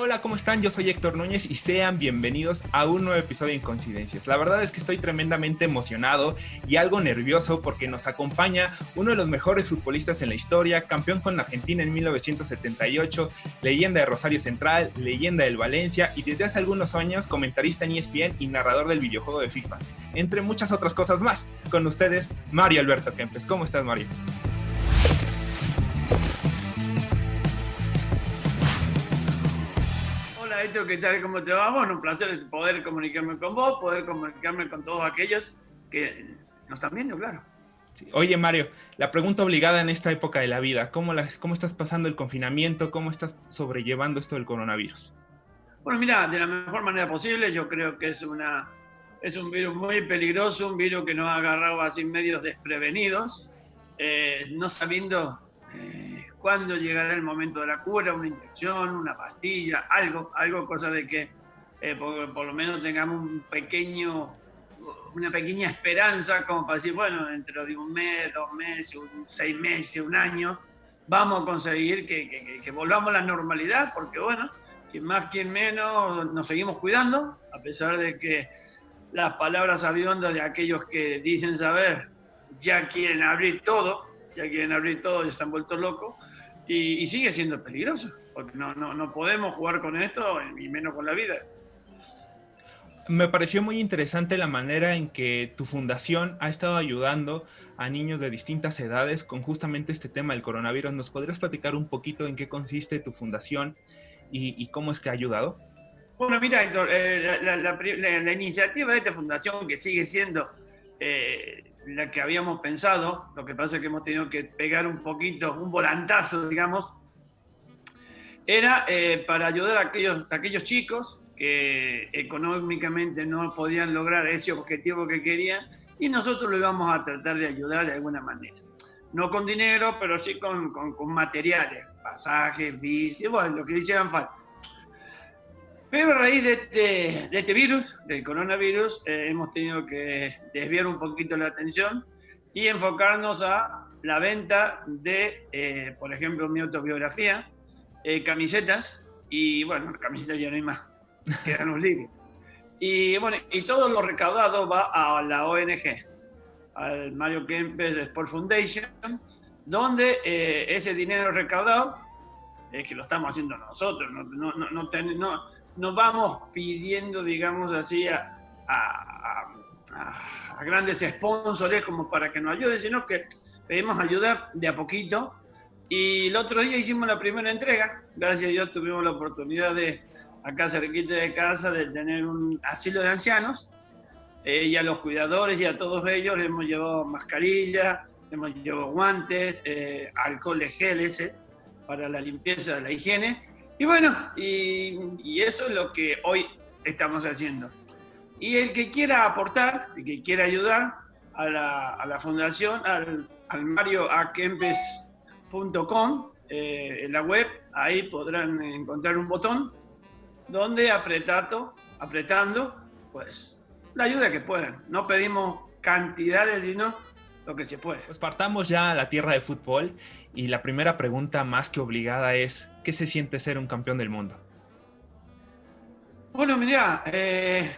Hola, ¿cómo están? Yo soy Héctor Núñez y sean bienvenidos a un nuevo episodio de Incoincidencias. La verdad es que estoy tremendamente emocionado y algo nervioso porque nos acompaña uno de los mejores futbolistas en la historia, campeón con Argentina en 1978, leyenda de Rosario Central, leyenda del Valencia y desde hace algunos años comentarista en ESPN y narrador del videojuego de FIFA, entre muchas otras cosas más. Con ustedes, Mario Alberto Kempes. ¿Cómo estás, Mario? ¿Qué tal? ¿Cómo te va? Bueno, un placer poder comunicarme con vos, poder comunicarme con todos aquellos que nos están viendo, claro. Oye, Mario, la pregunta obligada en esta época de la vida, ¿cómo, la, ¿cómo estás pasando el confinamiento? ¿Cómo estás sobrellevando esto del coronavirus? Bueno, mira, de la mejor manera posible, yo creo que es, una, es un virus muy peligroso, un virus que nos ha agarrado así medios desprevenidos, eh, no sabiendo... Cuándo llegará el momento de la cura, una inyección, una pastilla, algo, algo, cosa de que eh, por, lo menos tengamos un pequeño, una pequeña esperanza como para decir, bueno, dentro de un mes, dos meses, seis meses, un año, vamos a conseguir que, que, volvamos a la normalidad, porque bueno, quien más, quien menos, nos seguimos cuidando, a pesar de que las palabras aviondas de aquellos que dicen saber ya quieren abrir todo, ya quieren abrir todo y están vueltos locos, y, sigue siendo peligroso, porque no, no, no podemos jugar con esto y menos con la vida. Me pareció muy interesante la manera en que tu fundación ha estado ayudando a niños de distintas edades con justamente este tema del coronavirus. ¿Nos podrías platicar un poquito en qué consiste tu fundación y, cómo es que ha ayudado? Bueno, mira, Héctor, eh, la, iniciativa de esta fundación, que sigue siendo eh, la que habíamos pensado, lo que pasa es que hemos tenido que pegar un poquito, un volantazo, digamos, era eh, para ayudar a aquellos, aquellos chicos que económicamente no podían lograr ese objetivo que querían y nosotros lo íbamos a tratar de ayudar de alguna manera. No con dinero, pero sí con, con, con materiales, pasajes, bici, bueno, lo que hicieran falta. Pero a raíz de este, de este virus, del coronavirus, eh, hemos tenido que desviar un poquito la atención y enfocarnos a la venta de, eh, por ejemplo, mi autobiografía, eh, camisetas, y bueno, camisetas ya no hay más, quedan los libros. Y bueno, y todo lo recaudado va a la ONG, al Mario Kempes Sport Foundation, donde ese dinero recaudado, que lo estamos haciendo nosotros, no, no, no, no no vamos pidiendo, digamos así, a, grandes sponsors como para que nos ayuden, sino que pedimos ayuda de a poquito. Y el otro día hicimos la primera entrega, gracias a Dios tuvimos la oportunidad de, acá cerquita de casa, de tener un asilo de ancianos. Eh, y a los cuidadores y a todos ellos les hemos llevado mascarillas, hemos llevado guantes, eh, alcohol de gel ese para la limpieza de la higiene y bueno, y, eso es lo que hoy estamos haciendo. Y el que quiera aportar, el que quiera ayudar a la, a la fundación, al, al marioakempes.com, eh, en la web, ahí podrán encontrar un botón donde apretando, apretando, pues la ayuda que puedan. No pedimos cantidades, sino lo que se puede. Pues partamos ya a la tierra de fútbol y la primera pregunta más que obligada es, ¿qué se siente ser un campeón del mundo? Bueno, mira, eh,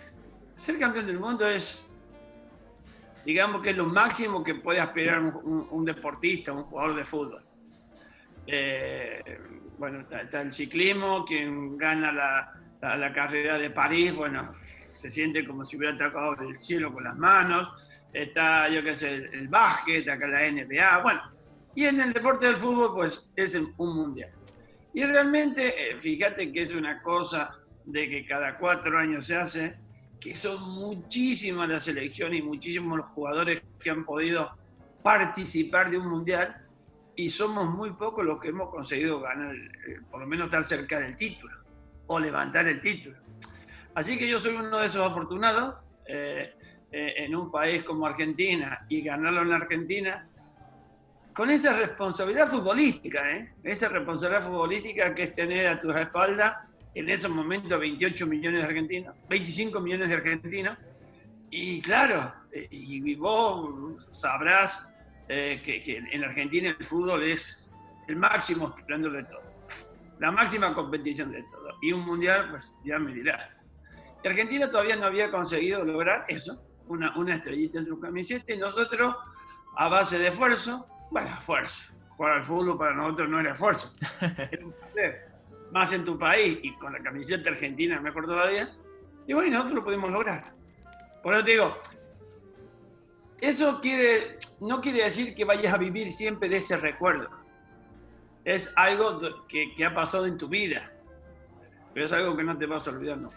ser campeón del mundo es, digamos que es lo máximo que puede aspirar un, deportista, un jugador de fútbol. Eh, bueno, está, el ciclismo, quien gana la, carrera de París, bueno, se siente como si hubiera atacado el cielo con las manos está, yo qué sé, el básquet, acá la NBA, bueno. Y en el deporte del fútbol, pues es un mundial. Y realmente, eh, fíjate que es una cosa de que cada cuatro años se hace, que son muchísimas las selecciones y muchísimos los jugadores que han podido participar de un mundial y somos muy pocos los que hemos conseguido ganar, eh, por lo menos estar cerca del título o levantar el título. Así que yo soy uno de esos afortunados. Eh, eh, en un país como Argentina y ganarlo en Argentina, con esa responsabilidad futbolística, ¿eh? esa responsabilidad futbolística que es tener a tus espaldas en esos momentos 28 millones de argentinos, 25 millones de argentinos, y claro, eh, y vos sabrás eh, que, que, en Argentina el fútbol es el máximo esplendor de todo. la máxima competición de todo. Y un mundial, pues ya me dirá. Argentina todavía no había conseguido lograr eso, una, una estrellita en su camiseta, y nosotros, a base de esfuerzo, bueno, esfuerzo, jugar al fútbol para nosotros no era esfuerzo, más en tu país y con la camiseta argentina mejor todavía, y bueno, nosotros lo pudimos lograr. Por eso te digo, eso quiere, no quiere decir que vayas a vivir siempre de ese recuerdo. Es algo que, que ha pasado en tu vida, es algo que no te vas a olvidar. ¿no?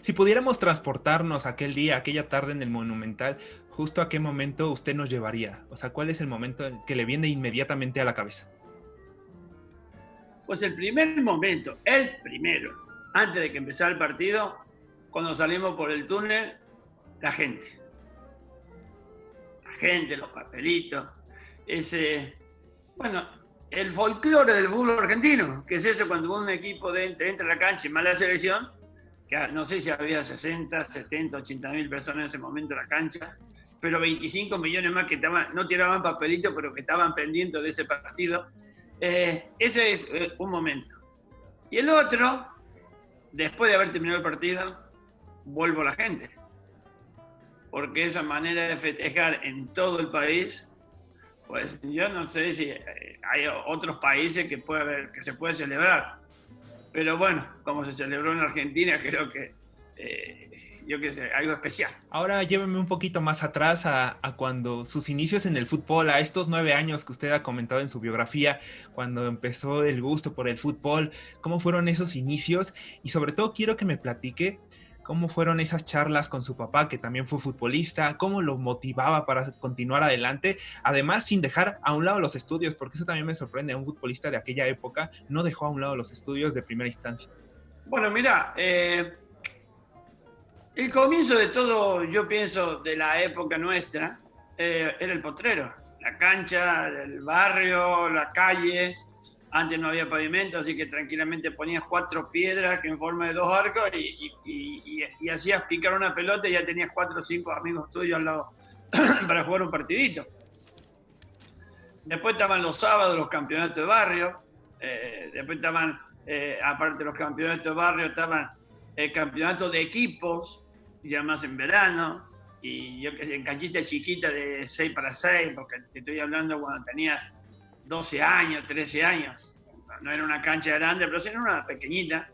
Si pudiéramos transportarnos aquel día, aquella tarde en el Monumental, justo a qué momento usted nos llevaría? O sea, ¿cuál es el momento que le viene inmediatamente a la cabeza? Pues el primer momento, el primero, antes de que empezara el partido, cuando salimos por el túnel, la gente. La gente, los papelitos, ese, bueno, el folclore del fútbol argentino, que es eso cuando un equipo de, entra a la cancha y mala selección, que no sé si había 60, 70, 80 mil personas en ese momento en la cancha, pero 25 millones más que estaban, no tiraban papelito, pero que estaban pendientes de ese partido. Eh, ese es eh, un momento. Y el otro, después de haber terminado el partido, vuelvo a la gente. Porque esa manera de festejar en todo el país, pues yo no sé si eh, hay otros países que, puede haber, que se puede celebrar. Pero bueno, como se celebró en Argentina, creo que yo qué sé, algo especial. Ahora lléveme un poquito más atrás a, cuando sus inicios en el fútbol, a estos nueve años que usted ha comentado en su biografía, cuando empezó el gusto por el fútbol, ¿cómo fueron esos inicios? Y sobre todo quiero que me platique cómo fueron esas charlas con su papá, que también fue futbolista, cómo lo motivaba para continuar adelante, además sin dejar a un lado los estudios, porque eso también me sorprende, un futbolista de aquella época no dejó a un lado los estudios de primera instancia. Bueno, mira, eh, el comienzo de todo, yo pienso, de la época nuestra, eh, era el potrero. La cancha, el barrio, la calle. Antes no había pavimento, así que tranquilamente ponías cuatro piedras en forma de dos arcos y, hacías picar una pelota y ya tenías cuatro o cinco amigos tuyos al lado para jugar un partidito. Después estaban los sábados los campeonatos de barrio. Eh, después estaban, eh, aparte de los campeonatos de barrio, estaban el campeonato de equipos ya más en verano, y yo que sé, en canchita chiquita de 6 para 6, porque te estoy hablando cuando tenías 12 años, 13 años. No era una cancha grande, pero sí era una pequeñita.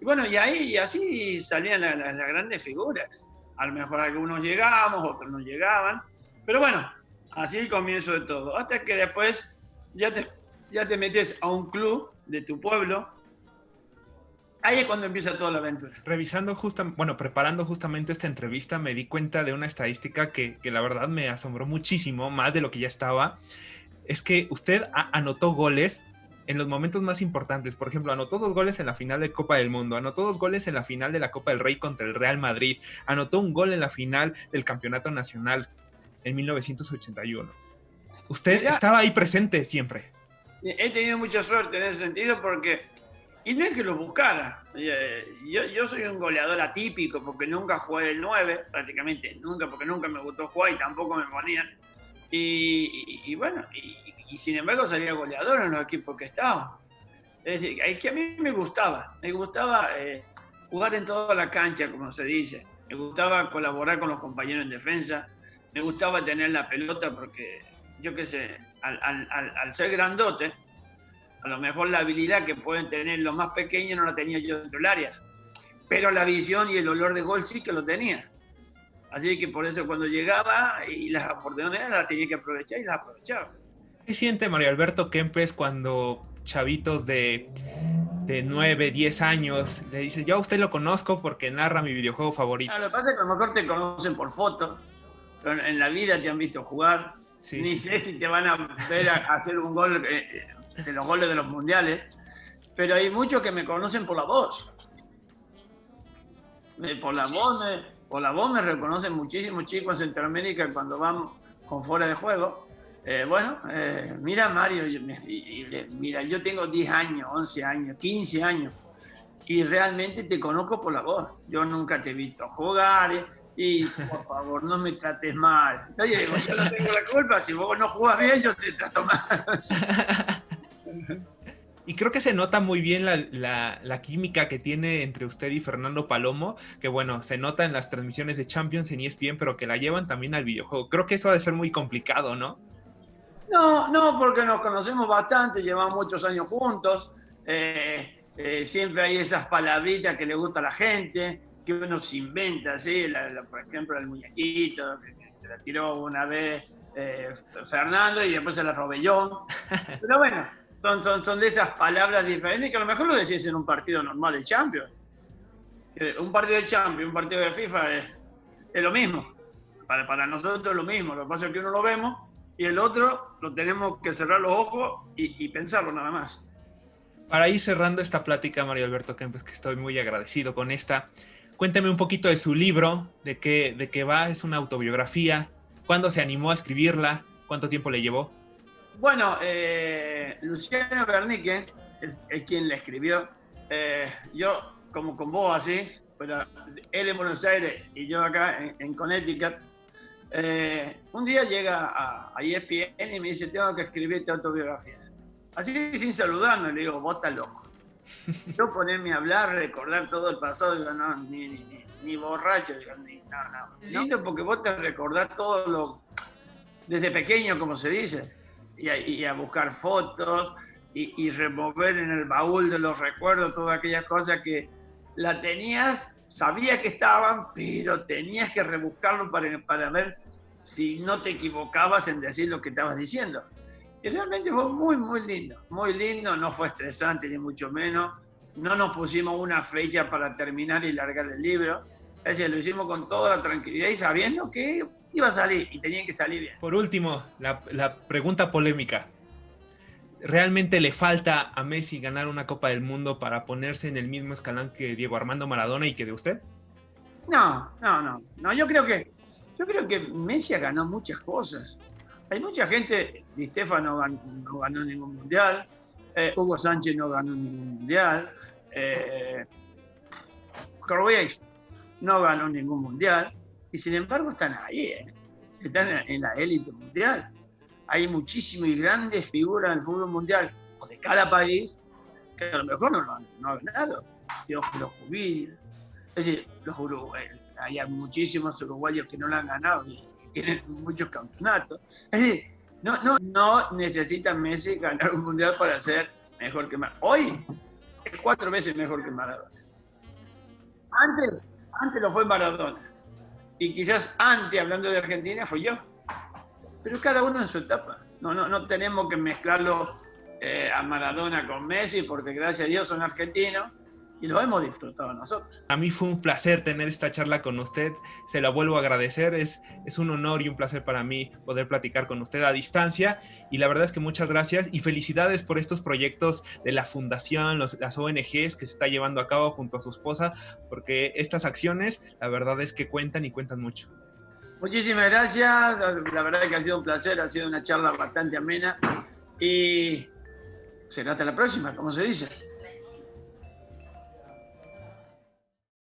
Y bueno, y ahí y así salían las, grandes figuras. A lo mejor algunos llegábamos, otros no llegaban. Pero bueno, así el comienzo de todo. Hasta que después ya te, ya te metes a un club de tu pueblo Ahí es cuando empieza toda la aventura. Revisando justamente, bueno, preparando justamente esta entrevista, me di cuenta de una estadística que, la verdad me asombró muchísimo, más de lo que ya estaba. Es que usted anotó goles en los momentos más importantes. Por ejemplo, anotó dos goles en la final de Copa del Mundo, anotó dos goles en la final de la Copa del Rey contra el Real Madrid, anotó un gol en la final del Campeonato Nacional en 1981. Usted estaba ahí presente siempre. He tenido mucha suerte en ese sentido porque y no es que lo buscara. Eh, yo, yo soy un goleador atípico porque nunca jugué del 9, prácticamente nunca, porque nunca me gustó jugar y tampoco me ponían. Y, bueno, y, sin embargo salía goleador en los equipos que estaba. Es decir, es que a mí me gustaba, me gustaba eh, jugar en toda la cancha, como se dice. Me gustaba colaborar con los compañeros en defensa. Me gustaba tener la pelota porque, yo qué sé, al, al ser grandote, a lo mejor la habilidad que pueden tener los más pequeños no la tenía yo dentro del área. Pero la visión y el olor de gol sí que lo tenía. Así que por eso cuando llegaba y las oportunidades las tenía que aprovechar y las aprovechaba. ¿Qué siente Mario Alberto Kempes cuando chavitos de, de 9, 10 años le dicen, yo a usted lo conozco porque narra mi videojuego favorito? Ah, lo que pasa es que a lo mejor te conocen por foto, pero en la vida te han visto jugar. Ni sé si te van a ver a hacer un gol eh, de los goles de los mundiales, pero hay muchos que me conocen por la voz. Por la voz me, por la voz me reconocen muchísimos chicos en Centroamérica cuando van con fuera de juego. Eh, bueno, eh, mira Mario, mira, yo tengo 10 años, 11 años, 15 años y realmente te conozco por la voz. Yo nunca te he visto jugar eh, y por favor no me trates mal. Oye, yo no tengo la culpa, si vos no jugás bien yo te trato mal. Y creo que se nota muy bien la, química que tiene entre usted y Fernando Palomo, que bueno, se nota en las transmisiones de Champions en ESPN, pero que la llevan también al videojuego. Creo que eso ha de ser muy complicado, ¿no? No, no, porque nos conocemos bastante, llevamos muchos años juntos. Eh, eh, siempre hay esas palabritas que le gusta a la gente, que uno se inventa, ¿sí? por ejemplo, el muñequito, que, la tiró una vez eh, Fernando y después se la robé yo. Pero bueno, son, son, son de esas palabras diferentes que a lo mejor lo decís en un partido normal de Champions. Un partido de Champions, un partido de FIFA es, es lo mismo. Para, para, nosotros es lo mismo. Lo que pasa es que uno lo vemos y el otro lo tenemos que cerrar los ojos y, y pensarlo nada más. Para ir cerrando esta plática, Mario Alberto Kempes, que estoy muy agradecido con esta, cuénteme un poquito de su libro, de qué, de qué va, es una autobiografía, cuándo se animó a escribirla, cuánto tiempo le llevó. Bueno, eh, Luciano Bernique es, quien la escribió. Eh, yo, como con vos así, pero él en Buenos Aires y yo acá en, Connecticut, eh, un día llega a, a, ESPN y me dice, tengo que escribirte autobiografía. Así sin saludarme, le digo, vos estás loco. Yo ponerme a hablar, recordar todo el pasado, digo, no, ni, ni, ni borracho, digo, ni, no, no. Lindo porque vos te recordás todo lo, desde pequeño, como se dice y a, buscar fotos y, remover en el baúl de los recuerdos todas aquellas cosas que la tenías, sabía que estaban, pero tenías que rebuscarlo para, para ver si no te equivocabas en decir lo que estabas diciendo. Y realmente fue muy, muy lindo, muy lindo, no fue estresante ni mucho menos. No nos pusimos una fecha para terminar y largar el libro. Es decir, lo hicimos con toda la tranquilidad y sabiendo que iba a salir y tenía que salir bien. Por último, la, pregunta polémica. ¿Realmente le falta a Messi ganar una Copa del Mundo para ponerse en el mismo escalón que Diego Armando Maradona y que de usted? No, no, no. No, yo creo que yo creo que Messi ganó muchas cosas. Hay mucha gente, Di Stefano no ganó, ningún mundial, eh, Hugo Sánchez no ganó ningún mundial, eh, no ganó ningún mundial y sin embargo están ahí, ¿eh? están en la élite mundial. Hay muchísimas y grandes figuras del fútbol mundial, o de cada país, que a lo mejor no lo han, ganado. Teófilo Jubil, es decir, los uruguayos, hay muchísimos uruguayos que no lo han ganado y, tienen muchos campeonatos. Es decir, no, no, no necesita Messi ganar un mundial para ser mejor que Maradona. Hoy es cuatro veces mejor que Maradona. Antes, antes lo fue Maradona y quizás antes, hablando de Argentina, fui yo. Pero cada uno en su etapa. No, no, no tenemos que mezclarlo eh, a Maradona con Messi, porque gracias a Dios son argentinos y lo hemos disfrutado nosotros. A mí fue un placer tener esta charla con usted, se la vuelvo a agradecer, es, es un honor y un placer para mí poder platicar con usted a distancia y la verdad es que muchas gracias y felicidades por estos proyectos de la fundación, los, las ONGs que se está llevando a cabo junto a su esposa, porque estas acciones la verdad es que cuentan y cuentan mucho. Muchísimas gracias, la verdad es que ha sido un placer, ha sido una charla bastante amena y será hasta la próxima, como se dice.